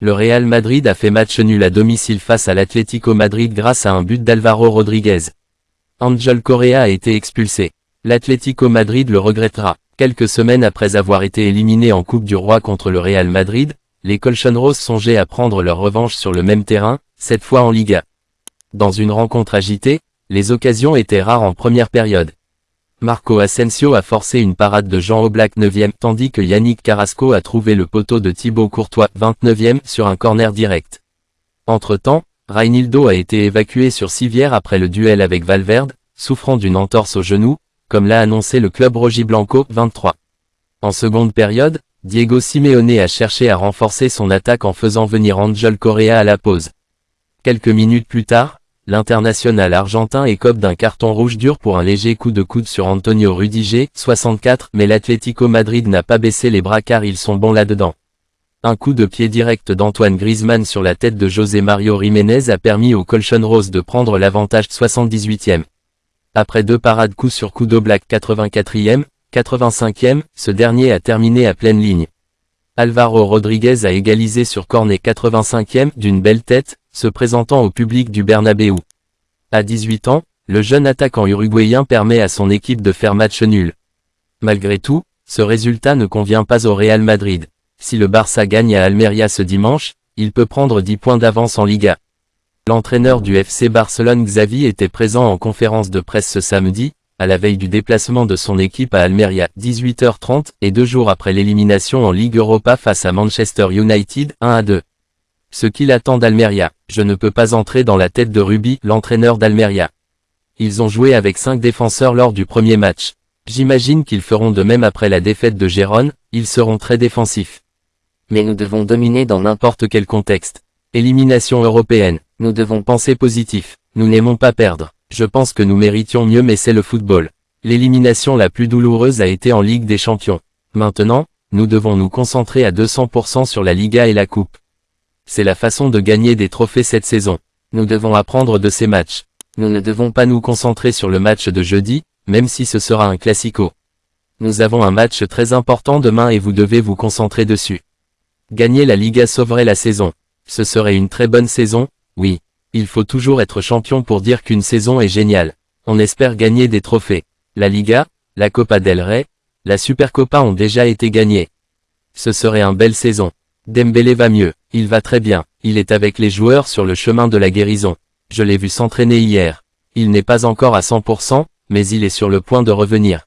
Le Real Madrid a fait match nul à domicile face à l'Atlético Madrid grâce à un but d'Alvaro Rodriguez. Angel Correa a été expulsé. L'Atlético Madrid le regrettera. Quelques semaines après avoir été éliminé en Coupe du Roi contre le Real Madrid, les Colchonros songeaient à prendre leur revanche sur le même terrain, cette fois en Liga. Dans une rencontre agitée, les occasions étaient rares en première période. Marco Asensio a forcé une parade de Jean Oblak 9e tandis que Yannick Carrasco a trouvé le poteau de Thibaut Courtois 29e sur un corner direct. Entre-temps, Reinildo a été évacué sur civière après le duel avec Valverde, souffrant d'une entorse au genou, comme l'a annoncé le club Rojiblanco 23. En seconde période, Diego Simeone a cherché à renforcer son attaque en faisant venir Angel Correa à la pause. Quelques minutes plus tard, l'international argentin écope d'un carton rouge dur pour un léger coup de coude sur Antonio Rudiger, 64, mais l'Atlético Madrid n'a pas baissé les bras car ils sont bons là-dedans. Un coup de pied direct d'Antoine Griezmann sur la tête de José Mario Jiménez a permis au Colchon Rose de prendre l'avantage 78e. Après deux parades coup sur coup d'Oblak 84e, 85e, ce dernier a terminé à pleine ligne. Alvaro Rodriguez a égalisé sur cornet 85e d'une belle tête, se présentant au public du Bernabeu. À 18 ans, le jeune attaquant uruguayen permet à son équipe de faire match nul. Malgré tout, ce résultat ne convient pas au Real Madrid. Si le Barça gagne à Almeria ce dimanche, il peut prendre 10 points d'avance en Liga. L'entraîneur du FC Barcelone Xavi était présent en conférence de presse ce samedi, à la veille du déplacement de son équipe à Almeria, 18h30, et deux jours après l'élimination en Ligue Europa face à Manchester United, 1 à 2. Ce qu'il attend d'Almeria, je ne peux pas entrer dans la tête de Ruby, l'entraîneur d'Almeria. Ils ont joué avec cinq défenseurs lors du premier match. J'imagine qu'ils feront de même après la défaite de Gérone, ils seront très défensifs. Mais nous devons dominer dans n'importe quel contexte. Élimination européenne. Nous devons penser positif. Nous n'aimons pas perdre. Je pense que nous méritions mieux mais c'est le football. L'élimination la plus douloureuse a été en Ligue des Champions. Maintenant, nous devons nous concentrer à 200% sur la Liga et la Coupe. C'est la façon de gagner des trophées cette saison. Nous devons apprendre de ces matchs. Nous ne devons pas nous concentrer sur le match de jeudi, même si ce sera un classico. Nous avons un match très important demain et vous devez vous concentrer dessus. Gagner la Liga sauverait la saison. Ce serait une très bonne saison, oui. Il faut toujours être champion pour dire qu'une saison est géniale. On espère gagner des trophées. La Liga, la Copa del Rey, la Supercopa ont déjà été gagnés. Ce serait un belle saison. Dembélé va mieux, il va très bien, il est avec les joueurs sur le chemin de la guérison. Je l'ai vu s'entraîner hier. Il n'est pas encore à 100%, mais il est sur le point de revenir.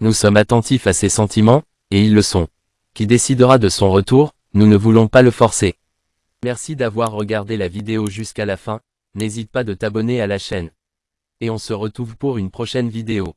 Nous sommes attentifs à ses sentiments, et ils le sont. Qui décidera de son retour, nous ne voulons pas le forcer. Merci d'avoir regardé la vidéo jusqu'à la fin, n'hésite pas de t'abonner à la chaîne. Et on se retrouve pour une prochaine vidéo.